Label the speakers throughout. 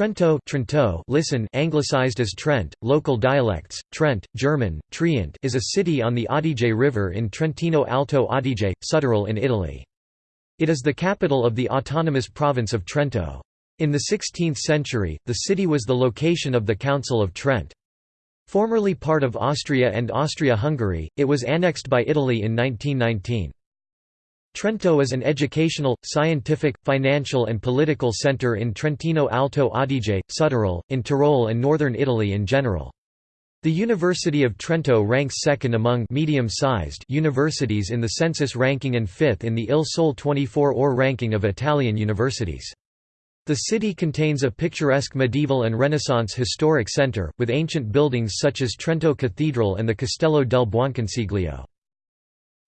Speaker 1: Trento, Trento listen anglicized as Trent, local dialects, Trent, German, Trient is a city on the Adige River in Trentino Alto Adige, Südtirol in Italy. It is the capital of the autonomous province of Trento. In the 16th century, the city was the location of the Council of Trent. Formerly part of Austria and Austria-Hungary, it was annexed by Italy in 1919. Trento is an educational, scientific, financial and political centre in Trentino Alto Adige, Südtirol, in Tyrol and northern Italy in general. The University of Trento ranks second among medium-sized universities in the census ranking and fifth in the Il Sole 24 Ore ranking of Italian universities. The city contains a picturesque medieval and Renaissance historic centre, with ancient buildings such as Trento Cathedral and the Castello del Buonconsiglio.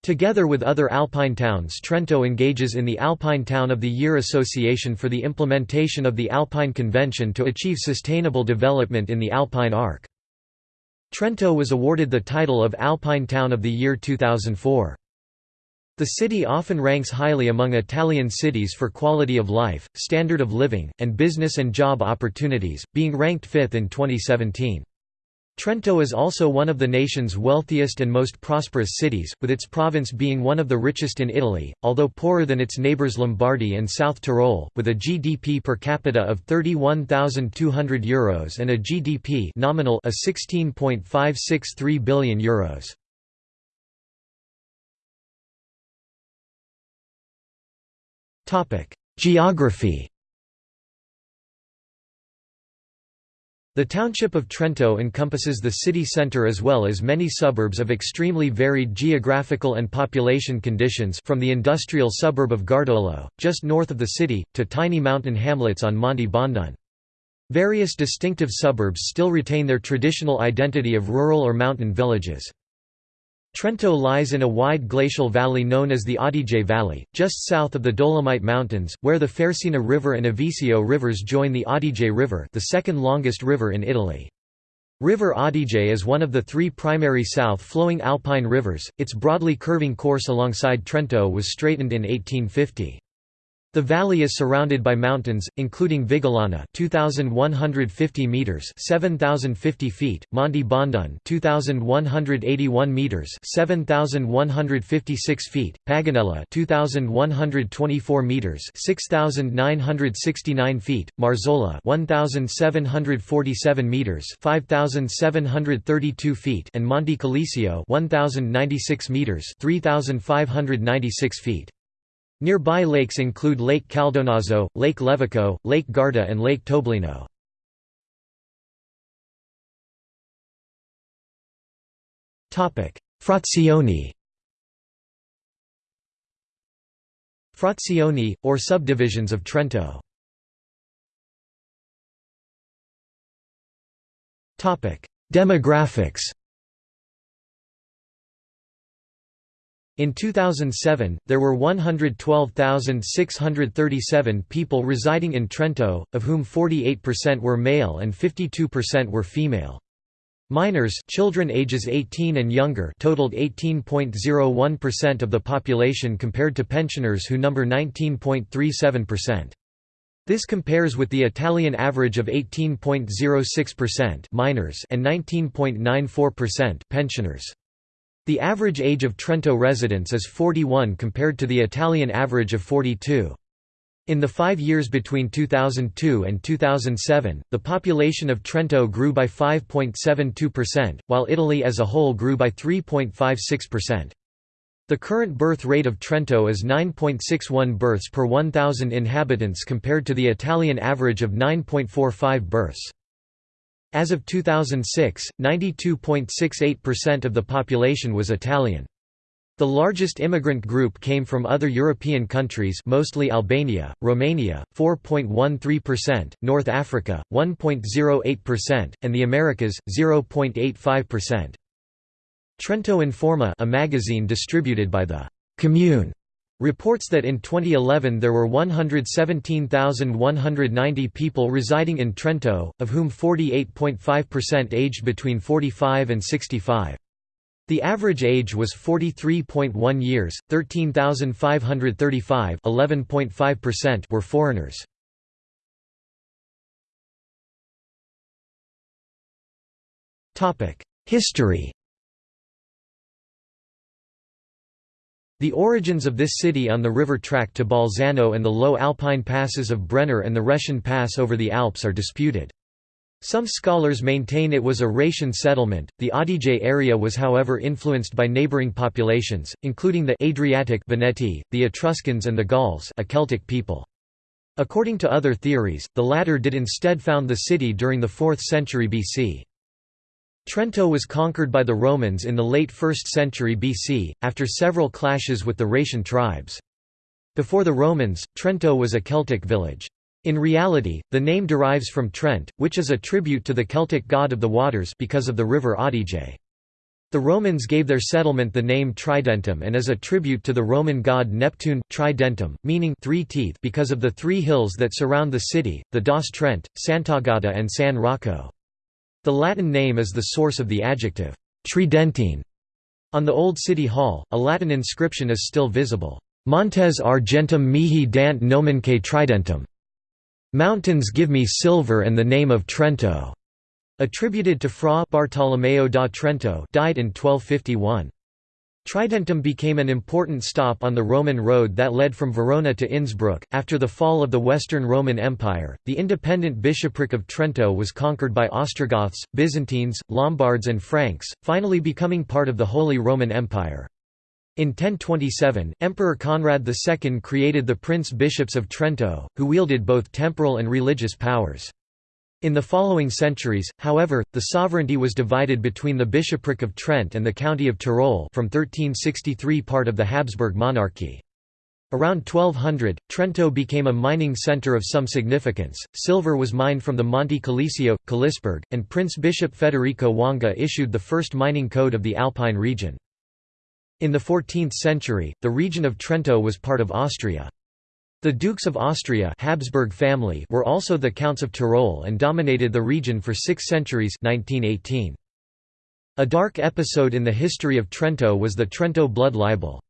Speaker 1: Together with other alpine towns Trento engages in the Alpine Town of the Year Association for the implementation of the Alpine Convention to achieve sustainable development in the Alpine Arc. Trento was awarded the title of Alpine Town of the Year 2004. The city often ranks highly among Italian cities for quality of life, standard of living, and business and job opportunities, being ranked fifth in 2017. Trento is also one of the nation's wealthiest and most prosperous cities, with its province being one of the richest in Italy, although poorer than its neighbours Lombardy and South Tyrol, with a GDP per capita of €31,200 Euros and a GDP nominal of €16.563 billion. Euros. Geography The township of Trento encompasses the city centre as well as many suburbs of extremely varied geographical and population conditions from the industrial suburb of Gardolo, just north of the city, to tiny mountain hamlets on Monte Bondone. Various distinctive suburbs still retain their traditional identity of rural or mountain villages. Trento lies in a wide glacial valley known as the Adige Valley, just south of the Dolomite Mountains, where the Fersina River and Avisio rivers join the Adige River the second longest river in Italy. River Adige is one of the three primary south-flowing alpine rivers, its broadly curving course alongside Trento was straightened in 1850. The valley is surrounded by mountains, including Vigolana 2150 meters, 7050 feet, Monte Bondone 2181 meters, 7156 feet, Paganella 2124 meters, 6969 feet, Marzola 1747 meters, 5732 feet, and Monte Calisio 1096 meters, 3596 feet. Nearby lakes include Lake Caldonazzo, Lake Levico, Lake Garda and Lake Toblino. Frazioni. Frazioni, or subdivisions of Trento. Demographics In 2007, there were 112,637 people residing in Trento, of whom 48% were male and 52% were female. Minors children ages 18 and younger totaled 18.01% of the population compared to pensioners who number 19.37%. This compares with the Italian average of 18.06% minors and 19.94% pensioners. The average age of Trento residents is 41 compared to the Italian average of 42. In the five years between 2002 and 2007, the population of Trento grew by 5.72%, while Italy as a whole grew by 3.56%. The current birth rate of Trento is 9.61 births per 1,000 inhabitants compared to the Italian average of 9.45 births. As of 2006, 92.68% of the population was Italian. The largest immigrant group came from other European countries mostly Albania, Romania, 4.13%, North Africa, 1.08%, and the Americas, 0.85%. Trento Informa a magazine distributed by the «Commune» Reports that in 2011 there were 117,190 people residing in Trento, of whom 48.5% aged between 45 and 65. The average age was 43.1 years, 13,535 were foreigners. History The origins of this city on the river track to Bolzano and the low alpine passes of Brenner and the Reschen Pass over the Alps are disputed. Some scholars maintain it was a Rhaetian settlement. The Adige area was however influenced by neighboring populations, including the Adriatic Veneti, the Etruscans and the Gauls, a Celtic people. According to other theories, the latter did instead found the city during the 4th century BC. Trento was conquered by the Romans in the late 1st century BC, after several clashes with the Rhaetian tribes. Before the Romans, Trento was a Celtic village. In reality, the name derives from Trent, which is a tribute to the Celtic god of the waters because of the river Adige. The Romans gave their settlement the name Tridentum and as a tribute to the Roman god Neptune Tridentum, meaning three teeth because of the three hills that surround the city, the Doss Trent, Sant'Agata and San Rocco. The Latin name is the source of the adjective, tridentine. On the Old City Hall, a Latin inscription is still visible, Montes argentum mihi dant nomenque tridentum. Mountains give me silver and the name of Trento. Attributed to Fra Bartolomeo da Trento died in 1251. Tridentum became an important stop on the Roman road that led from Verona to Innsbruck. After the fall of the Western Roman Empire, the independent bishopric of Trento was conquered by Ostrogoths, Byzantines, Lombards, and Franks, finally becoming part of the Holy Roman Empire. In 1027, Emperor Conrad II created the prince-bishops of Trento, who wielded both temporal and religious powers. In the following centuries, however, the sovereignty was divided between the bishopric of Trent and the county of Tyrol from 1363 part of the Habsburg monarchy. Around 1200, Trento became a mining centre of some significance. Silver was mined from the Monte Calisio, Calisberg, and Prince Bishop Federico Vanga issued the first mining code of the Alpine region. In the 14th century, the region of Trento was part of Austria. The Dukes of Austria Habsburg family were also the Counts of Tyrol and dominated the region for six centuries 1918. A dark episode in the history of Trento was the Trento blood libel.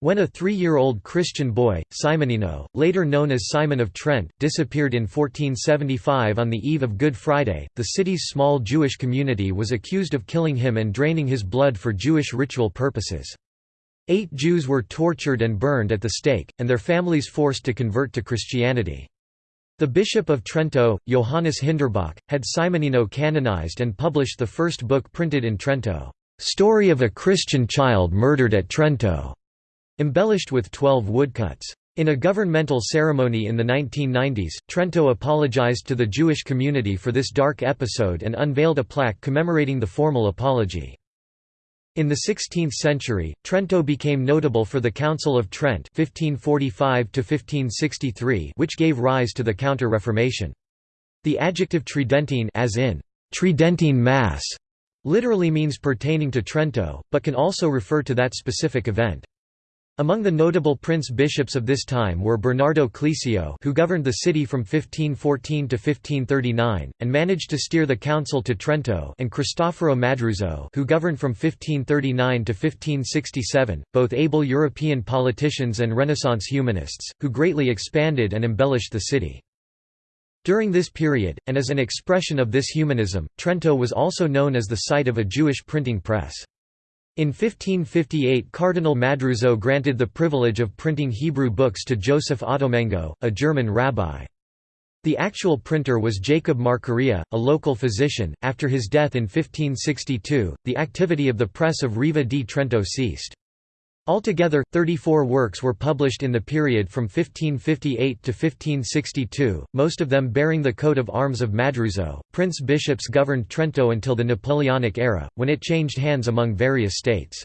Speaker 1: When a three-year-old Christian boy, Simonino, later known as Simon of Trent, disappeared in 1475 on the eve of Good Friday, the city's small Jewish community was accused of killing him and draining his blood for Jewish ritual purposes. Eight Jews were tortured and burned at the stake, and their families forced to convert to Christianity. The Bishop of Trento, Johannes Hinderbach, had Simonino canonized and published the first book printed in Trento, "'Story of a Christian Child Murdered at Trento", embellished with twelve woodcuts. In a governmental ceremony in the 1990s, Trento apologized to the Jewish community for this dark episode and unveiled a plaque commemorating the formal apology. In the 16th century, Trento became notable for the Council of Trent 1545 which gave rise to the Counter-Reformation. The adjective Tridentine as in Tridentine Mass literally means pertaining to Trento, but can also refer to that specific event. Among the notable prince-bishops of this time were Bernardo Clesio who governed the city from 1514 to 1539, and managed to steer the council to Trento and Cristoforo Madruzzo who governed from 1539 to 1567, both able European politicians and Renaissance humanists, who greatly expanded and embellished the city. During this period, and as an expression of this humanism, Trento was also known as the site of a Jewish printing press. In 1558 Cardinal Madruzzo granted the privilege of printing Hebrew books to Joseph Ottolengo, a German rabbi. The actual printer was Jacob Marcaria, a local physician. After his death in 1562, the activity of the press of Riva di Trento ceased. Altogether, 34 works were published in the period from 1558 to 1562, most of them bearing the coat of arms of Madruzzo. Prince bishops governed Trento until the Napoleonic era, when it changed hands among various states.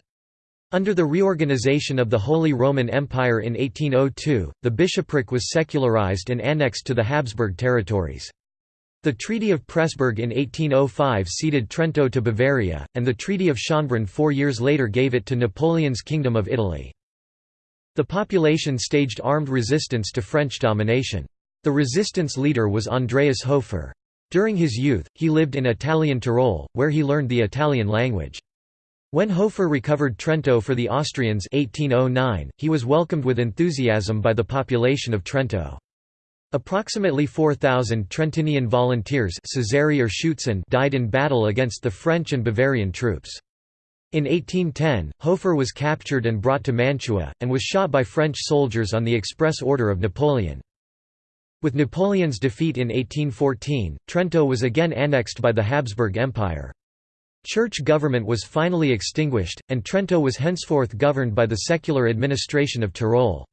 Speaker 1: Under the reorganization of the Holy Roman Empire in 1802, the bishopric was secularized and annexed to the Habsburg territories. The Treaty of Pressburg in 1805 ceded Trento to Bavaria, and the Treaty of Schönbrunn four years later gave it to Napoleon's Kingdom of Italy. The population staged armed resistance to French domination. The resistance leader was Andreas Hofer. During his youth, he lived in Italian Tyrol, where he learned the Italian language. When Hofer recovered Trento for the Austrians 1809, he was welcomed with enthusiasm by the population of Trento. Approximately 4,000 Trentinian volunteers or Schutzen died in battle against the French and Bavarian troops. In 1810, Hofer was captured and brought to Mantua, and was shot by French soldiers on the express order of Napoleon. With Napoleon's defeat in 1814, Trento was again annexed by the Habsburg Empire. Church government was finally extinguished, and Trento was henceforth governed by the secular administration of Tyrol.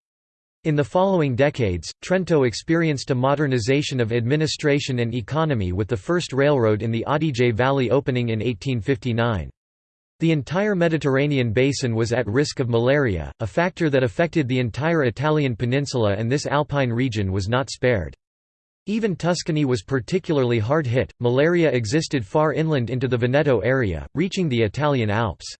Speaker 1: In the following decades, Trento experienced a modernization of administration and economy with the first railroad in the Adige Valley opening in 1859. The entire Mediterranean basin was at risk of malaria, a factor that affected the entire Italian peninsula and this alpine region was not spared. Even Tuscany was particularly hard hit. Malaria existed far inland into the Veneto area, reaching the Italian Alps.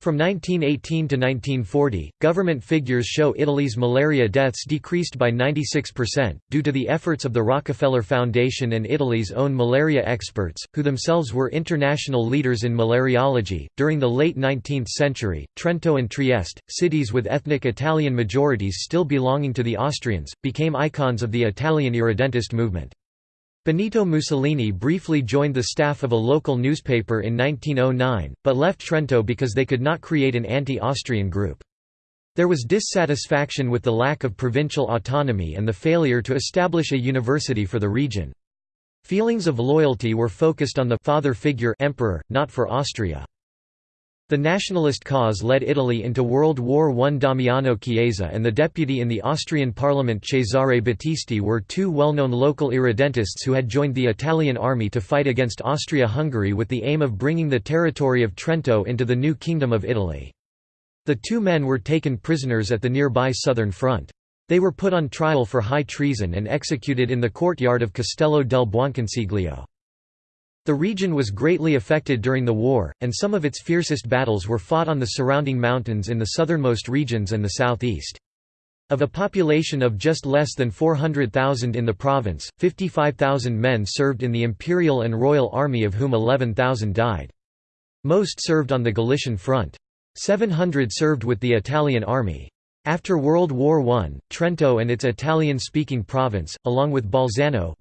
Speaker 1: From 1918 to 1940, government figures show Italy's malaria deaths decreased by 96%, due to the efforts of the Rockefeller Foundation and Italy's own malaria experts, who themselves were international leaders in malariology. During the late 19th century, Trento and Trieste, cities with ethnic Italian majorities still belonging to the Austrians, became icons of the Italian irredentist movement. Benito Mussolini briefly joined the staff of a local newspaper in 1909, but left Trento because they could not create an anti-Austrian group. There was dissatisfaction with the lack of provincial autonomy and the failure to establish a university for the region. Feelings of loyalty were focused on the father figure emperor, not for Austria. The nationalist cause led Italy into World War I. Damiano Chiesa and the deputy in the Austrian parliament Cesare Battisti were two well-known local irredentists who had joined the Italian army to fight against Austria-Hungary with the aim of bringing the territory of Trento into the new Kingdom of Italy. The two men were taken prisoners at the nearby southern front. They were put on trial for high treason and executed in the courtyard of Castello del Buonconsiglio. The region was greatly affected during the war, and some of its fiercest battles were fought on the surrounding mountains in the southernmost regions and the southeast. Of a population of just less than 400,000 in the province, 55,000 men served in the imperial and royal army of whom 11,000 died. Most served on the Galician front. 700 served with the Italian army. After World War I, Trento and its Italian-speaking province, along with Bolzano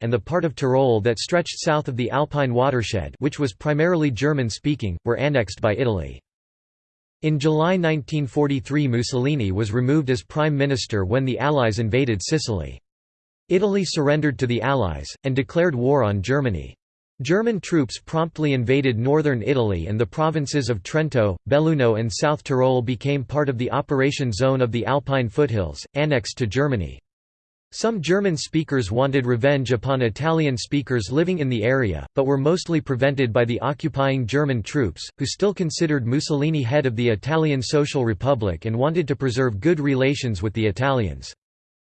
Speaker 1: and the part of Tyrol that stretched south of the Alpine watershed which was primarily German-speaking, were annexed by Italy. In July 1943 Mussolini was removed as prime minister when the Allies invaded Sicily. Italy surrendered to the Allies, and declared war on Germany. German troops promptly invaded northern Italy and the provinces of Trento, Belluno and South Tyrol became part of the operation zone of the Alpine foothills, annexed to Germany. Some German speakers wanted revenge upon Italian speakers living in the area, but were mostly prevented by the occupying German troops, who still considered Mussolini head of the Italian Social Republic and wanted to preserve good relations with the Italians.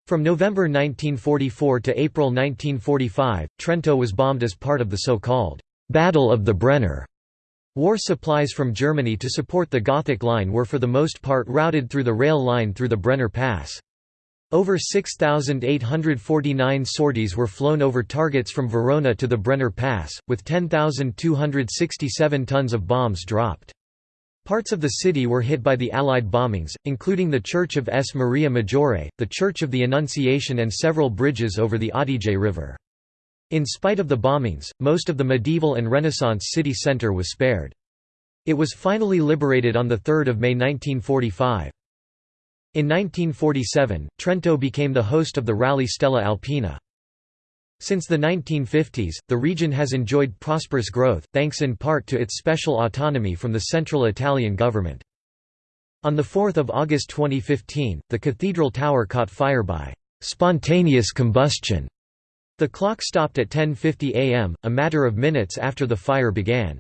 Speaker 1: From November 1944 to April 1945, Trento was bombed as part of the so-called «Battle of the Brenner». War supplies from Germany to support the Gothic Line were for the most part routed through the rail line through the Brenner Pass. Over 6,849 sorties were flown over targets from Verona to the Brenner Pass, with 10,267 tons of bombs dropped. Parts of the city were hit by the Allied bombings, including the Church of S. Maria Maggiore, the Church of the Annunciation and several bridges over the Adige River. In spite of the bombings, most of the medieval and Renaissance city centre was spared. It was finally liberated on 3 May 1945. In 1947, Trento became the host of the Rally Stella Alpina. Since the 1950s, the region has enjoyed prosperous growth, thanks in part to its special autonomy from the central Italian government. On 4 August 2015, the cathedral tower caught fire by «spontaneous combustion». The clock stopped at 10.50 am, a matter of minutes after the fire began.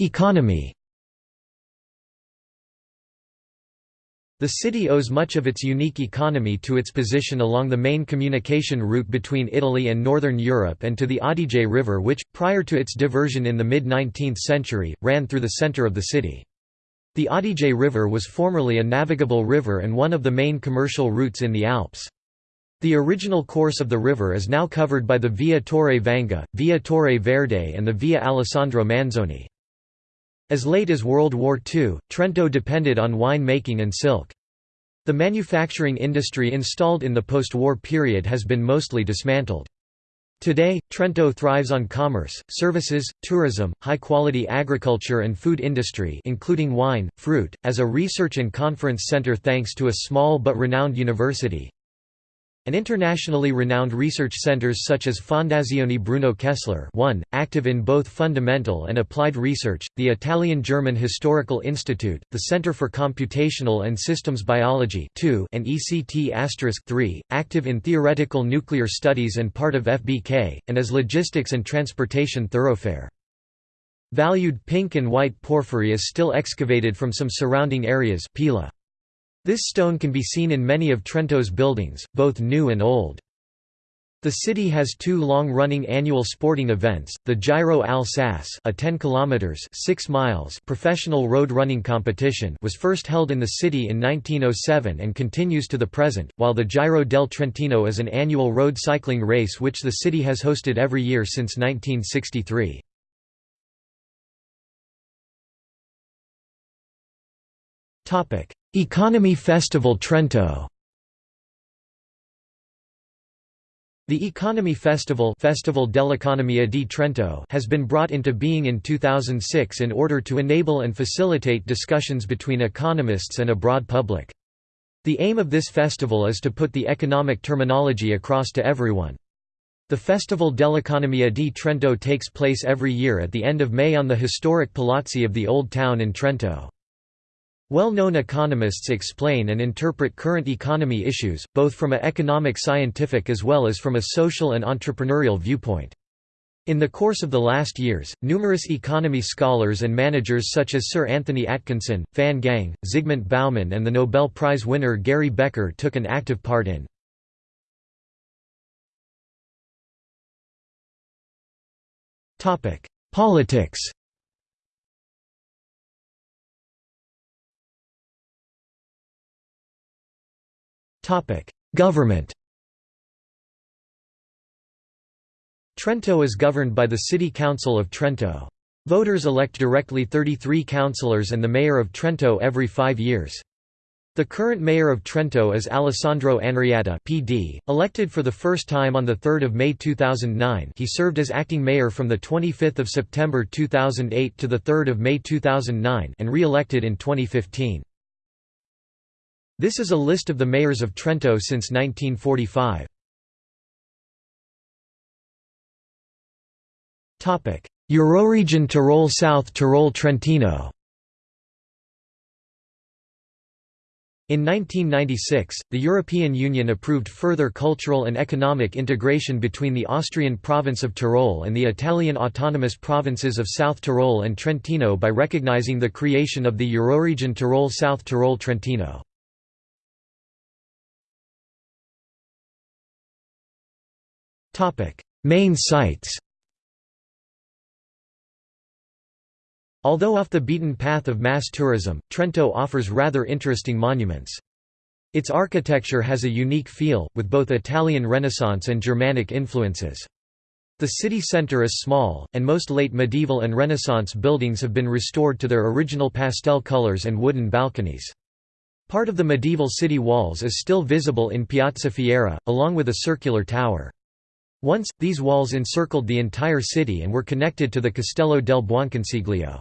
Speaker 1: Economy The city owes much of its unique economy to its position along the main communication route between Italy and northern Europe and to the Adige River which, prior to its diversion in the mid-19th century, ran through the centre of the city. The Adige River was formerly a navigable river and one of the main commercial routes in the Alps. The original course of the river is now covered by the Via Torre Vanga, Via Torre Verde and the Via Alessandro Manzoni. As late as World War II, Trento depended on wine making and silk. The manufacturing industry installed in the post-war period has been mostly dismantled. Today, Trento thrives on commerce, services, tourism, high-quality agriculture and food industry including wine, fruit, as a research and conference center thanks to a small but renowned university, and internationally renowned research centers such as Fondazione Bruno Kessler 1, active in both fundamental and applied research, the Italian-German Historical Institute, the Center for Computational and Systems Biology 2, and ECT 3, active in theoretical nuclear studies and part of FBK, and as logistics and transportation thoroughfare. Valued pink and white porphyry is still excavated from some surrounding areas Pila. This stone can be seen in many of Trento's buildings, both new and old. The city has two long-running annual sporting events, the Giro al Sas a 10 kilometers 6 miles professional road running competition was first held in the city in 1907 and continues to the present, while the Giro del Trentino is an annual road cycling race which the city has hosted every year since 1963. Economy Festival Trento The Economy Festival, Festival dell'Economia di Trento has been brought into being in 2006 in order to enable and facilitate discussions between economists and a broad public. The aim of this festival is to put the economic terminology across to everyone. The Festival dell'Economia di Trento takes place every year at the end of May on the historic Palazzi of the Old Town in Trento. Well-known economists explain and interpret current economy issues, both from a economic scientific as well as from a social and entrepreneurial viewpoint. In the course of the last years, numerous economy scholars and managers such as Sir Anthony Atkinson, Fan Gang, Zygmunt Bauman and the Nobel Prize winner Gary Becker took an active part in. Politics Government Trento is governed by the City Council of Trento. Voters elect directly 33 councillors and the mayor of Trento every five years. The current mayor of Trento is Alessandro Andreatta PD, elected for the first time on 3 May 2009 he served as acting mayor from 25 September 2008 to 3 May 2009 and re-elected in 2015. This is a list of the mayors of Trento since 1945. Euroregion Tyrol South Tyrol Trentino In 1996, the European Union approved further cultural and economic integration between the Austrian province of Tyrol and the Italian autonomous provinces of South Tyrol and Trentino by recognizing the creation of the Euroregion Tyrol South Tyrol Trentino. Main sites Although off the beaten path of mass tourism, Trento offers rather interesting monuments. Its architecture has a unique feel, with both Italian Renaissance and Germanic influences. The city centre is small, and most late medieval and Renaissance buildings have been restored to their original pastel colours and wooden balconies. Part of the medieval city walls is still visible in Piazza Fiera, along with a circular tower. Once, these walls encircled the entire city and were connected to the Castello del Buonconsiglio.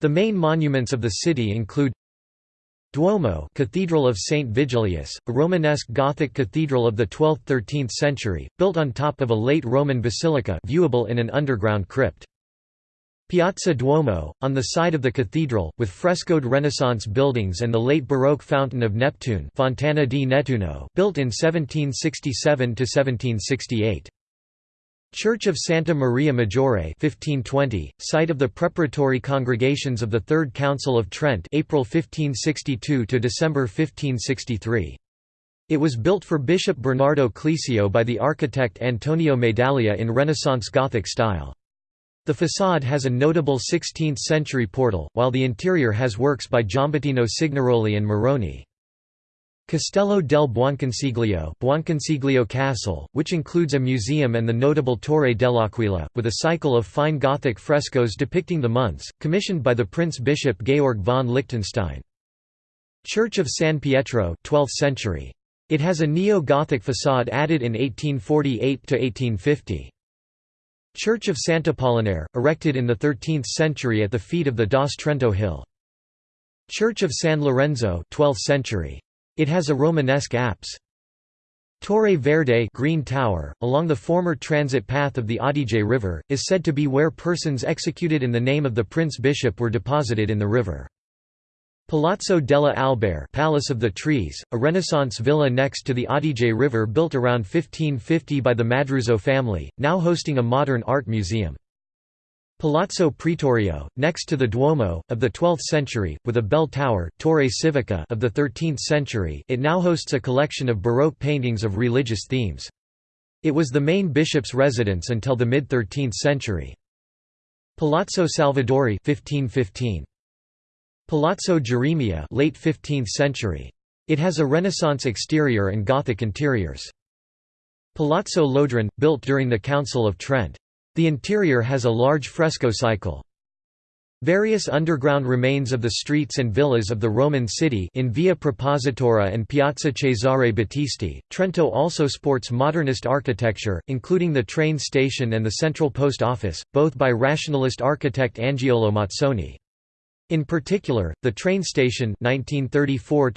Speaker 1: The main monuments of the city include Duomo Cathedral of St. Vigilius, a Romanesque Gothic cathedral of the 12th–13th century, built on top of a late Roman basilica viewable in an underground crypt. Piazza Duomo, on the side of the cathedral, with frescoed Renaissance buildings and the late Baroque Fountain of Neptune Fontana di Nettuno built in 1767–1768. Church of Santa Maria Maggiore 1520, site of the preparatory congregations of the Third Council of Trent April 1562 to December 1563. It was built for Bishop Bernardo Clesio by the architect Antonio Medaglia in Renaissance Gothic style. The façade has a notable 16th-century portal, while the interior has works by Giambettino Cignaroli and Moroni. Castello del Buonconsiglio, Buonconsiglio Castle, which includes a museum and the notable Torre dell'Aquila, with a cycle of fine Gothic frescoes depicting the months, commissioned by the Prince-Bishop Georg von Liechtenstein. Church of San Pietro 12th century. It has a neo-Gothic facade added in 1848–1850. Church of Sant'Apollinare, erected in the 13th century at the feet of the Doss Trento hill. Church of San Lorenzo 12th century. It has a Romanesque apse. Torre Verde Green Tower, along the former transit path of the Adige River, is said to be where persons executed in the name of the prince-bishop were deposited in the river. Palazzo della Albera Palace of the Trees, a Renaissance villa next to the Adige River built around 1550 by the Madruzzo family, now hosting a modern art museum. Palazzo Pretorio, next to the Duomo, of the 12th century, with a bell tower, Torre Civica of the 13th century it now hosts a collection of Baroque paintings of religious themes. It was the main bishop's residence until the mid-13th century. Palazzo Salvadori 1515. Palazzo Geremia late 15th century. It has a Renaissance exterior and Gothic interiors. Palazzo Lodron, built during the Council of Trent. The interior has a large fresco cycle. Various underground remains of the streets and villas of the Roman city in Via Prepositura and Piazza Cesare Battisti. Trento also sports modernist architecture, including the train station and the central post office, both by rationalist architect Angiolo Mazzoni. In particular, the train station 1934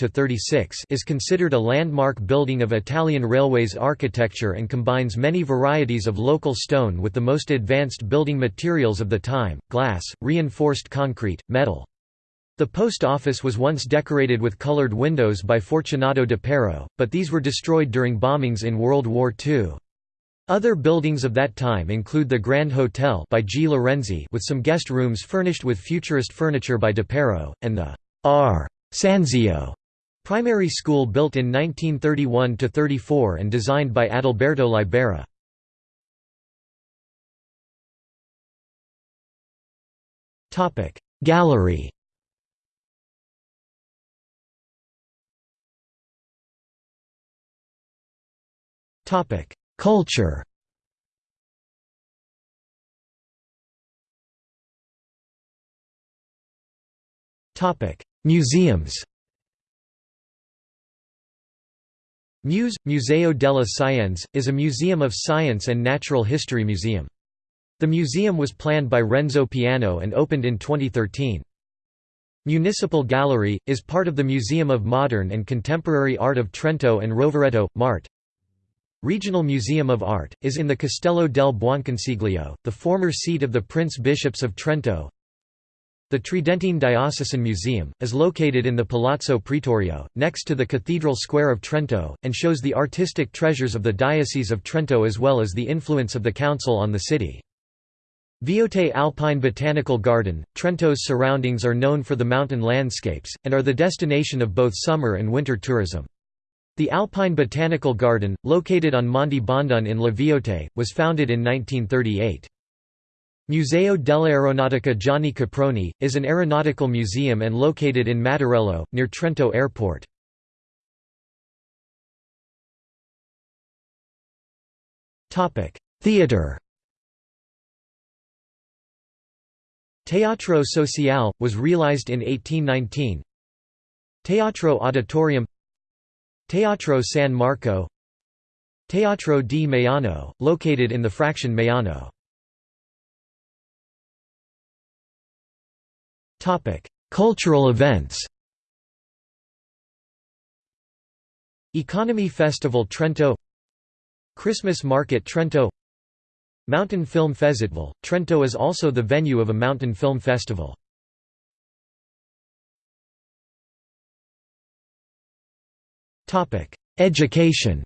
Speaker 1: is considered a landmark building of Italian railways architecture and combines many varieties of local stone with the most advanced building materials of the time, glass, reinforced concrete, metal. The post office was once decorated with colored windows by Fortunato Depero, but these were destroyed during bombings in World War II. Other buildings of that time include the Grand Hotel by G. Lorenzi with some guest rooms furnished with futurist furniture by Depero, and the R. Sanzio primary school built in 1931–34 and designed by Adalberto Libera. Gallery Topic Culture Museums Muse, Museo della Scienza, is a museum of science and natural history museum. The museum was planned by Renzo Piano and opened in 2013. Municipal Gallery, is part of the Museum of Modern and Contemporary Art of Trento and Rovereto, MART. Regional Museum of Art, is in the Castello del Buonconsiglio, the former seat of the Prince-Bishops of Trento. The Tridentine Diocesan Museum, is located in the Palazzo Pretorio, next to the Cathedral Square of Trento, and shows the artistic treasures of the Diocese of Trento as well as the influence of the Council on the city. Viote Alpine Botanical Garden, Trento's surroundings are known for the mountain landscapes, and are the destination of both summer and winter tourism. The Alpine Botanical Garden, located on Monte Bondone in La Viote, was founded in 1938. Museo dell'Aeronautica Gianni Caproni, is an aeronautical museum and located in Mattarello, near Trento Airport. Theatre Teatro Sociale, was realized in 1819 Teatro Auditorium Teatro San Marco Teatro di Maiano, located in the fraction Maiano. Cultural events Economy Festival Trento Christmas Market Trento Mountain Film Festival. Trento is also the venue of a mountain film festival. Education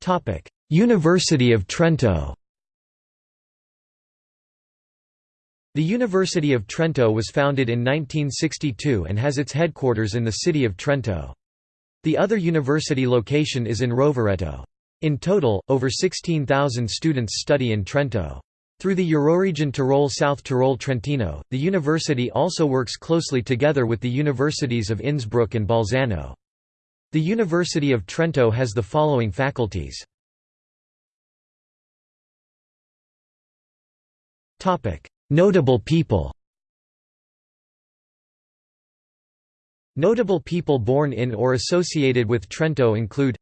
Speaker 1: Topic: University of Trento The University of Trento was founded in 1962 and has its headquarters in the city of Trento. The other university location is in Rovereto. In total, over 16,000 students study in Trento. Through the Euroregion Tyrol South Tyrol Trentino, the university also works closely together with the universities of Innsbruck and Bolzano. The University of Trento has the following faculties. Notable people Notable people born in or associated with Trento include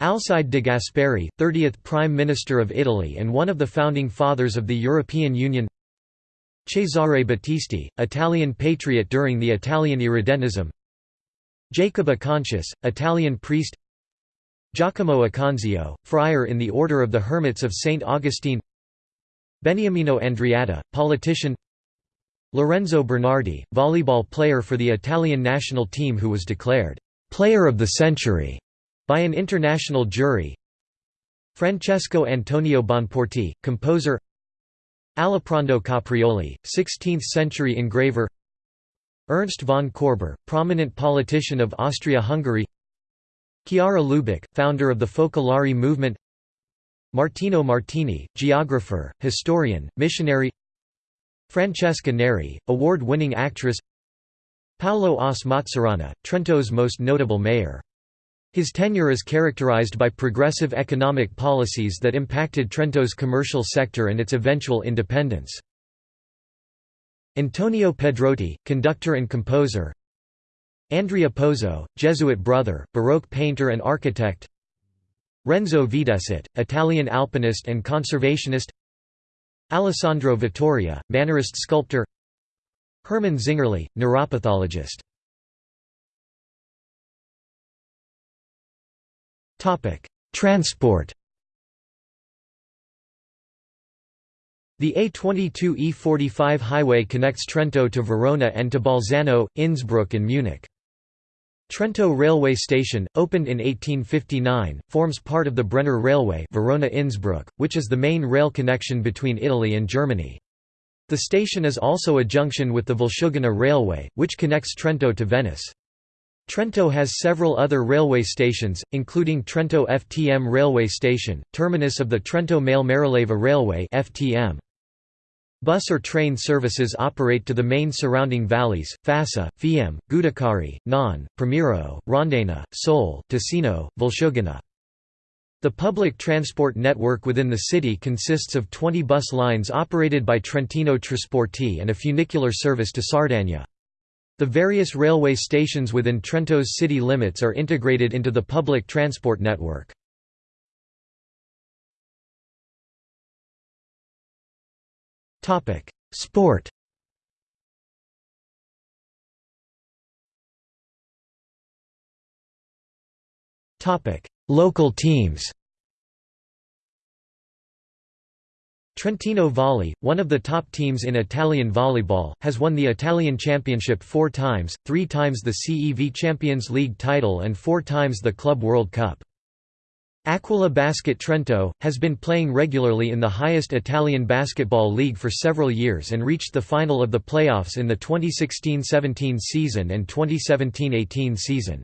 Speaker 1: Alcide de Gasperi, 30th Prime Minister of Italy and one of the founding fathers of the European Union. Cesare Battisti, Italian patriot during the Italian Irredentism. Jacob Acontius, Italian priest. Giacomo Aconzio, friar in the Order of the Hermits of St. Augustine. Beniamino Andreatta, politician. Lorenzo Bernardi, volleyball player for the Italian national team who was declared «player of the century» by an international jury. Francesco Antonio Bonporti, composer. Aliprando Caprioli, 16th-century engraver. Ernst von Korber, prominent politician of Austria-Hungary. Chiara Lubich, founder of the Focolare movement. Martino Martini, geographer, historian, missionary. Francesca Neri, award-winning actress. Paolo Oss Mazzurana, Trento's most notable mayor his tenure is characterized by progressive economic policies that impacted Trento's commercial sector and its eventual independence. Antonio Pedrotti, conductor and composer. Andrea Pozzo, Jesuit brother, Baroque painter and architect. Renzo Videsott, Italian alpinist and conservationist. Alessandro Vittoria, Mannerist sculptor. Hermann Zingerle, neuropathologist Transport The A22-E45 highway connects Trento to Verona and to Bolzano, Innsbruck and Munich. Trento railway station, opened in 1859, forms part of the Brenner Railway Verona-Innsbruck, which is the main rail connection between Italy and Germany. The station is also a junction with the Valsugana Railway, which connects Trento to Venice. Trento has several other railway stations, including Trento FTM railway station, terminus of the Trento Malè Marilleva Railway FTM. Bus or train services operate to the main surrounding valleys, Fassa, Fiemme, Giudicarie, Non, Primiero, Rendena, Sole, Ticino, Valsugana. The public transport network within the city consists of 20 bus lines operated by Trentino Trasporti and a funicular service to Sardagna. The various railway stations within Trento's city limits are integrated into the public transport network. Sport Local teams Trentino Volley, one of the top teams in Italian volleyball, has won the Italian championship four times, three times the CEV Champions League title and four times the Club World Cup. Aquila Basket Trento, has been playing regularly in the highest Italian basketball league for several years and reached the final of the playoffs in the 2016–17 season and 2017–18 season.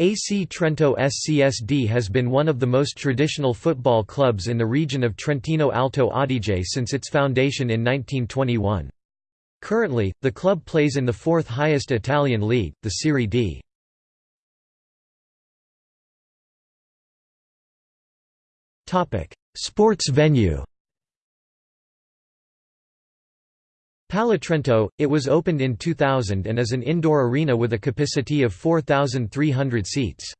Speaker 1: AC Trento SCSD has been one of the most traditional football clubs in the region of Trentino Alto Adige since its foundation in 1921. Currently, the club plays in the fourth highest Italian league, the Serie D. Sports venue Palatrento, it was opened in 2000 and is an indoor arena with a capacity of 4,300 seats.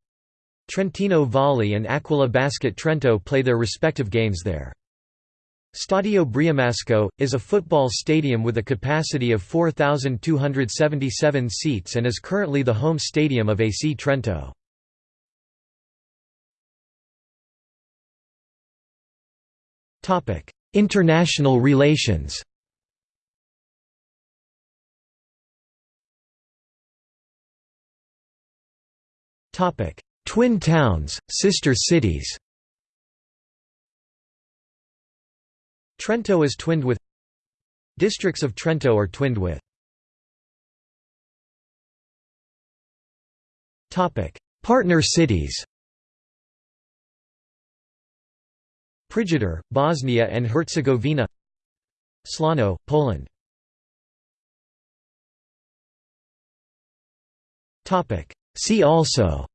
Speaker 1: Trentino Volley and Aquila Basket Trento play their respective games there. Stadio Briamasco, is a football stadium with a capacity of 4,277 seats and is currently the home stadium of AC Trento. International relations Twin towns, sister cities. Trento is twinned with Districts of Trento are twinned with. Partner cities. Prijedor, Bosnia and Herzegovina. Slano, Poland. See also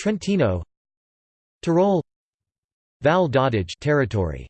Speaker 1: Trentino Tyrol Val d'Adige territory